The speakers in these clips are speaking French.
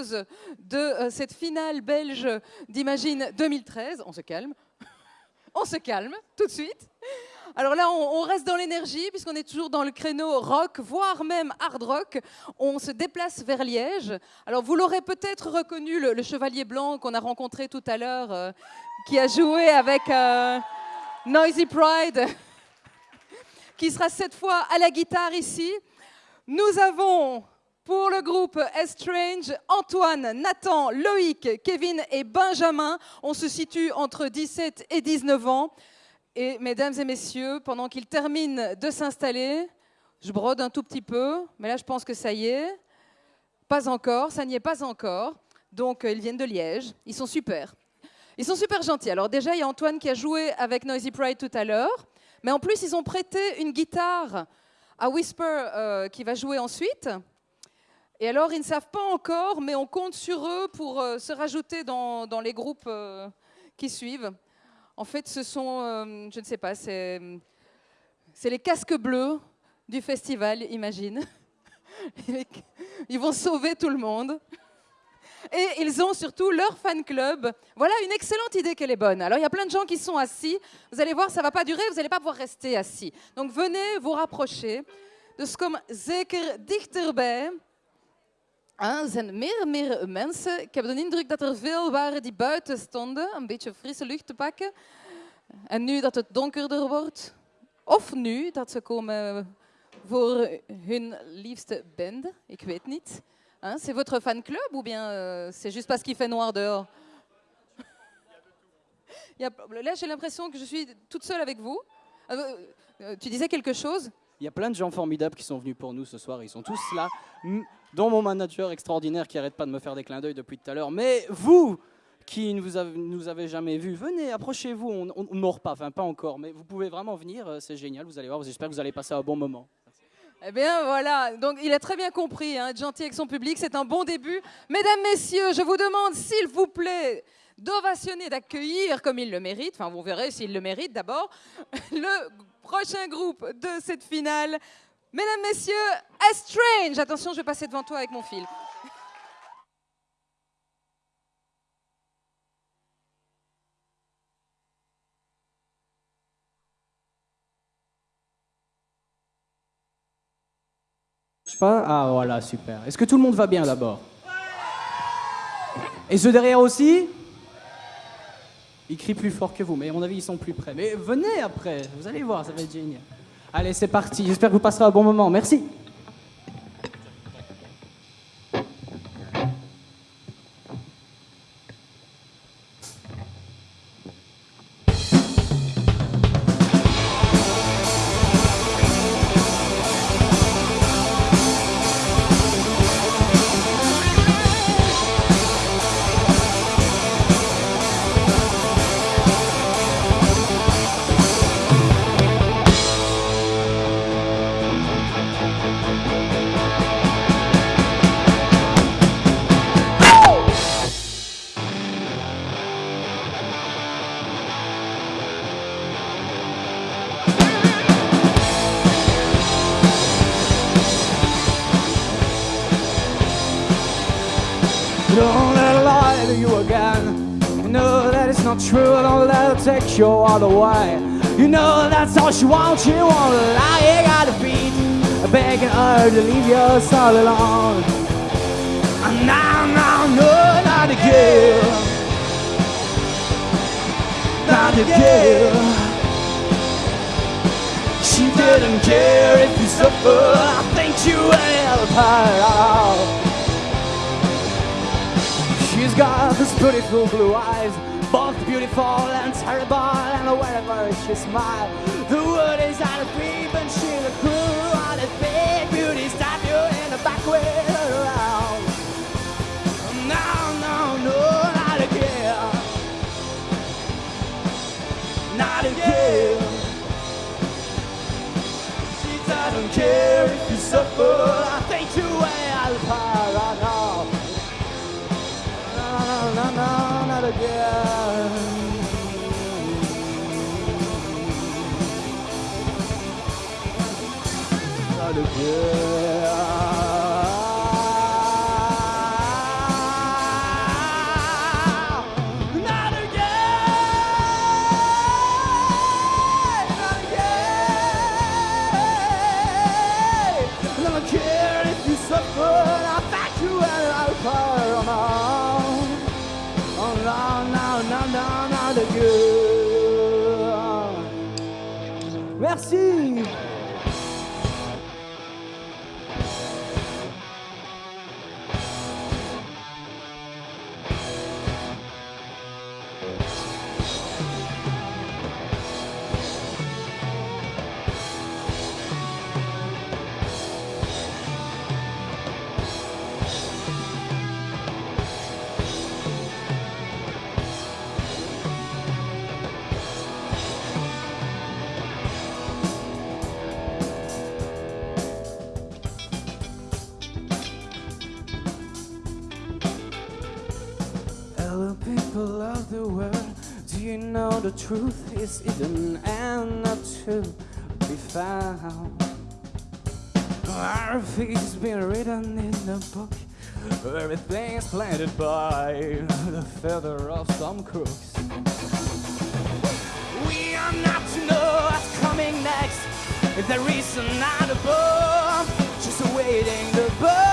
de euh, cette finale belge d'Imagine 2013. On se calme. On se calme tout de suite. Alors là, on, reste dans l'énergie, puisqu'on est toujours dans le créneau rock, voire même hard rock. On se déplace vers Liège. Alors vous l'aurez peut-être reconnu, le, chevalier blanc qu'on a rencontré tout à l'heure, euh, qui a joué avec euh, Noisy Pride, qui sera cette fois à la guitare ici. Nous avons pour le groupe Estrange, Antoine, Nathan, Loïc, Kevin et Benjamin. On se situe entre 17 et 19 ans. Et mesdames et messieurs, pendant qu'ils terminent de s'installer, je brode un tout petit peu, mais là je pense que ça y est. Pas encore, ça n'y est pas encore. Donc euh, ils viennent de Liège, ils sont super. Ils sont super gentils. Alors déjà, il y a Antoine qui a joué avec Noisy Pride tout à l'heure, mais en plus ils ont prêté une guitare à Whisper euh, qui va jouer ensuite. Et alors, ils ne savent pas encore, mais on compte sur eux pour euh, se rajouter dans, les groupes qui suivent. En fait, ce sont, euh, je ne sais pas, c'est les casques bleus du festival, imagine. Ils vont sauver tout le monde. Et ils ont surtout leur fan club. Voilà une excellente idée qu'elle est bonne. Alors il y a plein de gens qui sont assis. Vous allez voir, ça ne va pas durer, vous n'allez pas pouvoir rester assis. Donc venez vous rapprocher. Dus kom zeker dichterbij. Er zijn meer de nu donkerder wordt, of liefste c'est votre fan club ou bien euh, c'est juste parce qu'il fait noir dehors? Là, j'ai l'impression que je suis toute seule avec vous. Euh, euh, tu disais quelque chose? Il y a plein de gens formidables qui sont venus pour nous ce soir. Ils sont tous là dont mon manager extraordinaire qui arrête pas de me faire des clins d'œil depuis tout à l'heure. Mais vous, qui ne nous avez jamais vu, venez, approchez-vous. On ne mord pas, enfin pas encore, mais vous pouvez vraiment venir. Euh, c'est génial. Vous allez voir. J'espère que vous allez passer un bon moment. Eh bien voilà, donc il a très bien compris, hein, être gentil avec son public, c'est un bon début. Mesdames, Messieurs, je vous demande s'il vous plaît d'ovationner, d'accueillir comme il le mérite, enfin vous verrez s'il le mérite d'abord, le prochain groupe de cette finale, Mesdames, Messieurs, Estrange. Attention, je vais passer devant toi avec mon fil. Je sais pas. Ah voilà, super. Est-ce que tout le monde va bien d'abord? Et ceux derrière aussi? Ils crient plus fort que vous, mais à mon avis, ils sont plus près. Mais venez après, vous allez voir, ça va être génial. Allez, c'est parti. J'espère que vous passerez un bon moment. Merci. Take you again You know that it's not true Don't let her take you all the way. You know that's all she wants, you want to lie at her feet, begging her to leave you all alone. And now, now, no, not again. Not again. She didn't care if you suffer. I think you help her out. Got those beautiful blue eyes both beautiful and terrible, and wherever she smiles, the wood is out of creep, and she's a cruel, on a big beauty you in the back way around. No, no, no, not again. Not again. She doesn't care if you suffer. out. The truth is hidden and not to be found? Our fate's been written in the book. Everything is planted by the feather of some crooks. We are not to know what's coming next. If there is another bomb, just waiting to burn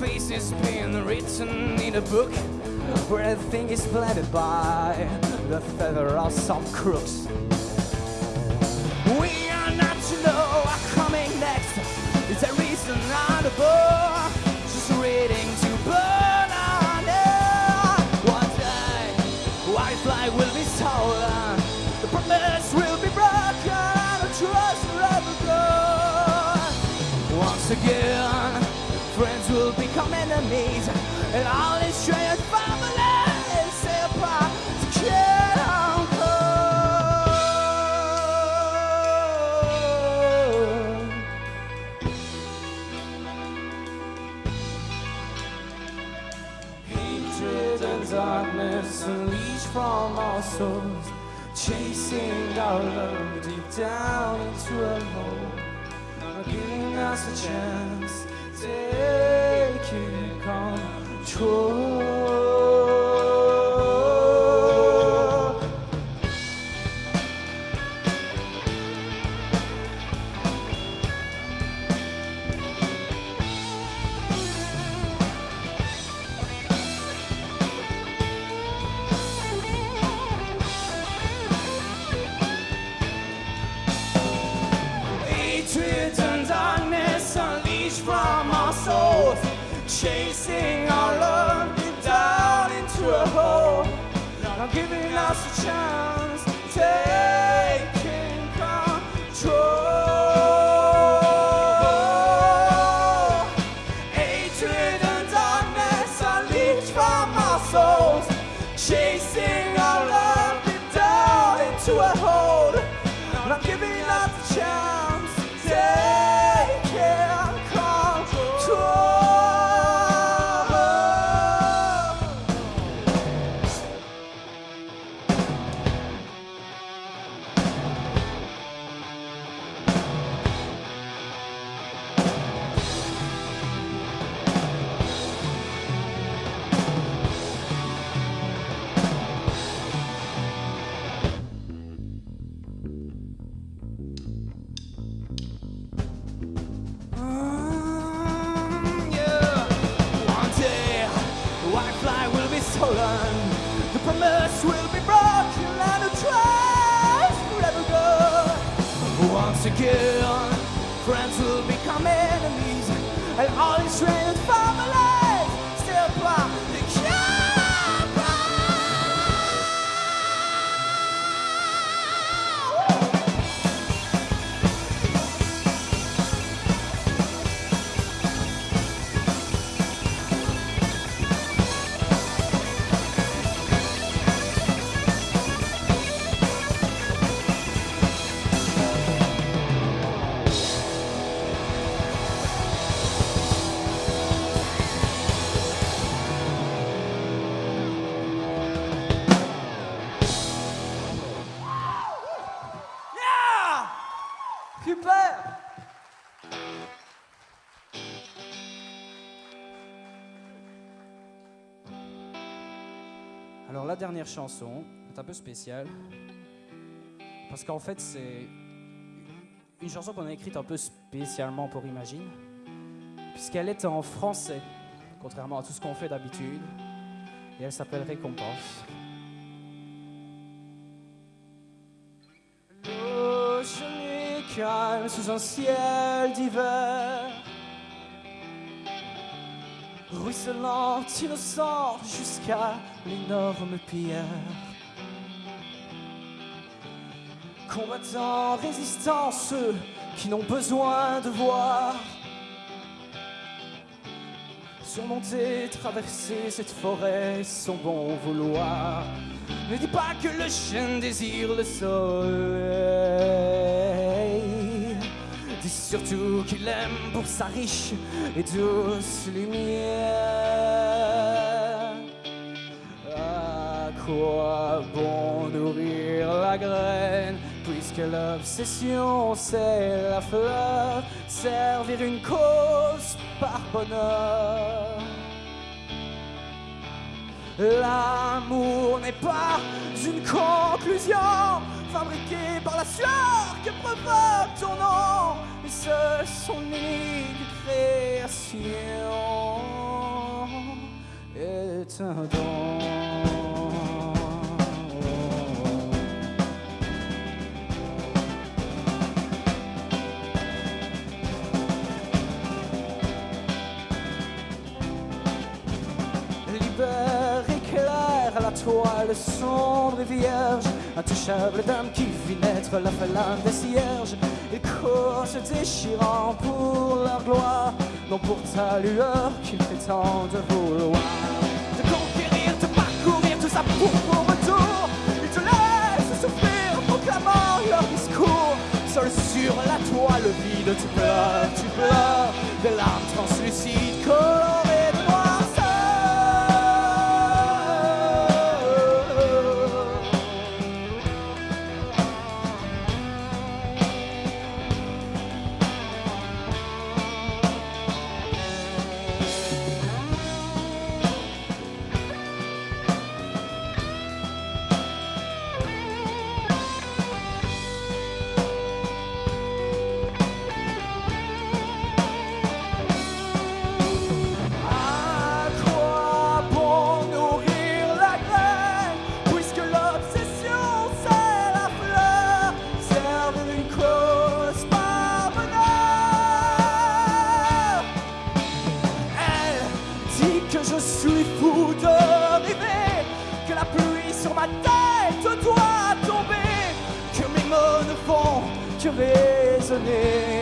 faces being written in a book where everything is planted by the feather of some crooks. We are not to know what's coming next. Is there reason on the board? Just waiting to burn on it. One day, white flag will be stolen. The promise will be broken. The trust forever gone. Once again, friends will become enemies, and all from our souls, chasing our love deep down into a hole, not giving us a chance, taking control. Chasing our love down into a hole, not giving us a chance, Once again, friends will become enemies, and all these strange families la dernière chanson est un peu spéciale. Parce qu'en fait c'est une chanson qu'on a écrite un peu spécialement pour Imagine. Puisqu'elle est en français contrairement à tout ce qu'on fait d'habitude. Et elle s'appelle Récompense. Calme sous un ciel d'hiver ruisselant, innocent jusqu'à l'énorme pierre. Combattant, résistant, ceux qui n'ont besoin de voir. Surmonter, traverser cette forêt sans bon vouloir. Ne dis pas que le chien désire le soleil. Dis surtout qu'il aime pour sa riche et douce lumière. Quoi bon nourrir la graine puisque l'obsession c'est la fleur, servir une cause par bonheur. L'amour n'est pas une conclusion fabriquée par la sueur que provoque ton nom, mais seul son unique création est un don. Toile sombre et vierge, intouchable dame qui vit naître la flamme des cierges. Et courent se déchirant pour leur gloire, non pour ta lueur qu'ils prétendent vouloir. De conquérir, de parcourir tout ça pour ton retour. Ils te laissent souffrir, proclamant leur discours. Seul sur la toile vide, tu pleures, tu pleures, des larmes font que résonner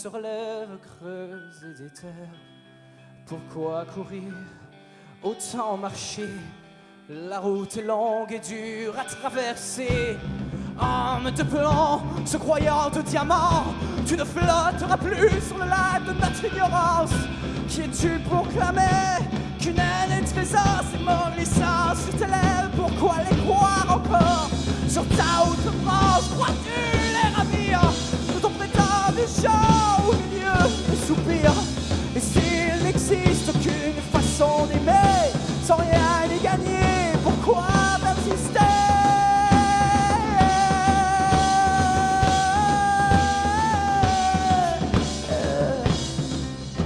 sur lèvres creuses et déterre Pourquoi courir, autant marcher? La route est longue et dure à traverser. Homme de plomb, se croyant de diamant, tu ne flotteras plus sur le lac de notre ignorance. Qui es-tu pour clamer qu'une haine est trésor, c'est mon licence sur tes lèvres, pourquoi les croire encore Sur ta outre-France, crois-tu les show au milieu des soupirs Et s'il n'existe qu'une façon d'aimer, sans rien y gagner, pourquoi persister?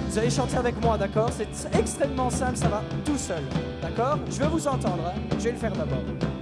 Vous allez chanter avec moi, d'accord? C'est extrêmement simple, ça va tout seul, d'accord? Je veux vous entendre, hein. Je vais le faire d'abord.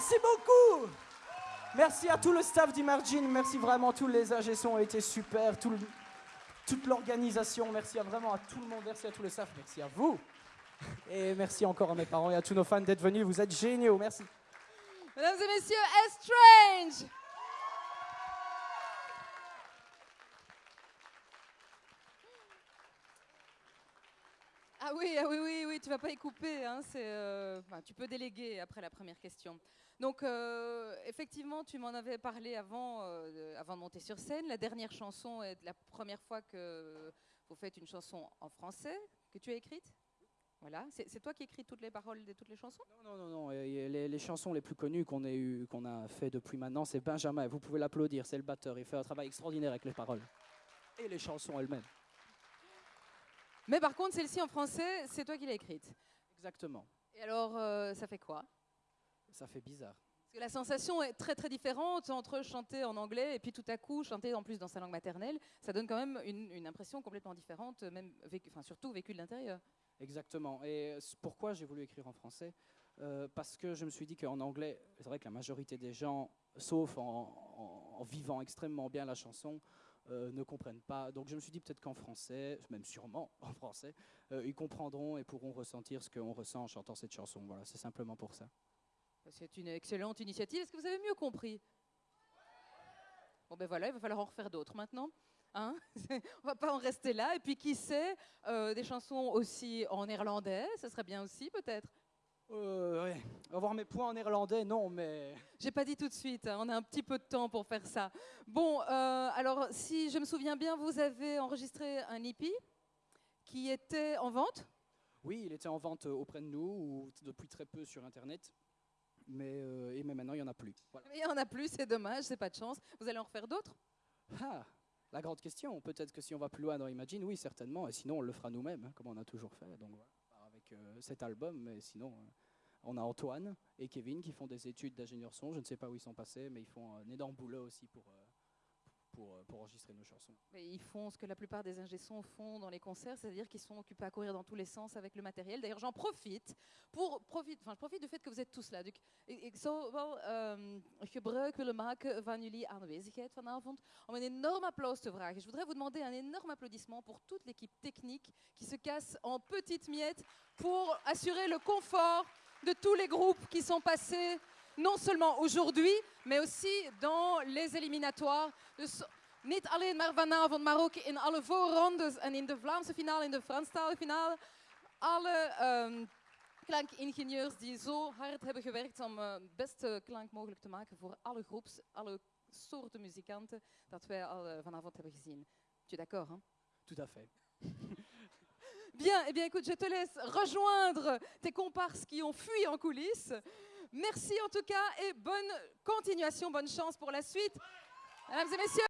Merci beaucoup. Merci à tout le staff d'Imagine. Merci vraiment, tous les ingé ont été super. Toute l'organisation. Merci vraiment à tout le monde. Merci à tout le staff. Merci à vous. Et merci encore à mes parents et à tous nos fans d'être venus. Vous êtes géniaux. Merci. Mesdames et messieurs, Estrange Ah oui, ah oui, oui, oui, tu vas pas y couper. Hein, euh, tu peux déléguer après la première question. Donc, euh, effectivement, tu m'en avais parlé avant, euh, avant de monter sur scène. La dernière chanson est la première fois que vous faites une chanson en français que tu as écrite. Voilà, c'est, toi qui écris toutes les paroles de toutes les chansons? Non, non, non, non. Les, les chansons les plus connues qu'on a fait depuis maintenant, c'est Benjamin. Vous pouvez l'applaudir. C'est le batteur. Il fait un travail extraordinaire avec les paroles et les chansons elles-mêmes. Mais par contre, celle-ci en français, c'est toi qui l'as écrite. Exactement. Et alors, euh, ça fait quoi? Ça fait bizarre. Parce que la sensation est très très différente entre chanter en anglais et puis tout à coup chanter en plus dans sa langue maternelle. Ça donne quand même une, une impression complètement différente, même vécu, enfin surtout vécu de l'intérieur. Exactement. Et pourquoi j'ai voulu écrire en français? Euh, Parce que je me suis dit qu'en anglais, c'est vrai que la majorité des gens, sauf en, en- en vivant extrêmement bien la chanson, euh, ne comprennent pas. Donc je me suis dit peut-être qu'en français, même sûrement en français, euh, ils comprendront et pourront ressentir ce qu'on ressent en chantant cette chanson. Voilà, c'est simplement pour ça. C'est une excellente initiative. Est-ce que vous avez mieux compris? Bon ben voilà, il va falloir en refaire d'autres maintenant. Hein? On va pas en rester là. Et puis qui sait, euh, des chansons aussi en néerlandais, ça serait bien aussi peut-être. Euh, ouais. Avoir mes points en néerlandais, non, mais J'ai pas dit tout de suite, hein, on a un petit peu de temps pour faire ça. Bon, euh, alors si je me souviens bien, vous avez enregistré un EP qui était en vente? oui, il était en vente euh, auprès de nous ou depuis très peu sur Internet. Mais, euh, et mais maintenant, il n'y en a plus. Voilà. Il y en a plus, c'est dommage, c'est pas de chance. Vous allez en refaire d'autres? Ah, la grande question. Peut-être que si on va plus loin dans Imagine, oui, certainement. Et sinon, on le fera nous-mêmes, hein, comme on a toujours fait. Donc voilà, euh, cet album. Mais sinon, euh, on a Antoine et Kevin qui font des études d'ingénieur son. Je ne sais pas où ils sont passés, mais ils font un énorme boulot aussi pour, euh, pour, euh, pour enregistrer nos chansons. Ils font ce que la plupart des ingé-sons font dans les concerts, c'est-à-dire qu'ils sont occupés à courir dans tous les sens avec le matériel. D'ailleurs, j'en profite pour profite, du fait que vous êtes tous là. Dus ik, zou ehm, gebruik willen maken van jullie aanwezigheid vanavond om een enorm applaus te vragen. Je voudrais vous demander un énorme applaudissement pour toute l'équipe technique qui se casse en petites miettes pour assurer le confort de tous les groupes qui sont passés non seulement aujourd'hui, mais aussi dans les éliminatoires. Dus niet alleen maar vanavond, maar ook in alle voorrondes en in de Vlaamse finale, in de Franstalige finale. Alle ehm, klankingenieurs die zo hard hebben gewerkt om eh, het beste klank mogelijk te maken voor alle groeps, alle soorten muzikanten dat wij al eh, vanavond hebben gezien. Tu es d'accord hein? Tout à fait. Bien, eh bien écoute, je te laisse rejoindre tes comparses qui ont fui en coulisses. Merci en tout cas et bonne continuation, bonne chance pour la suite. Mesdames et messieurs.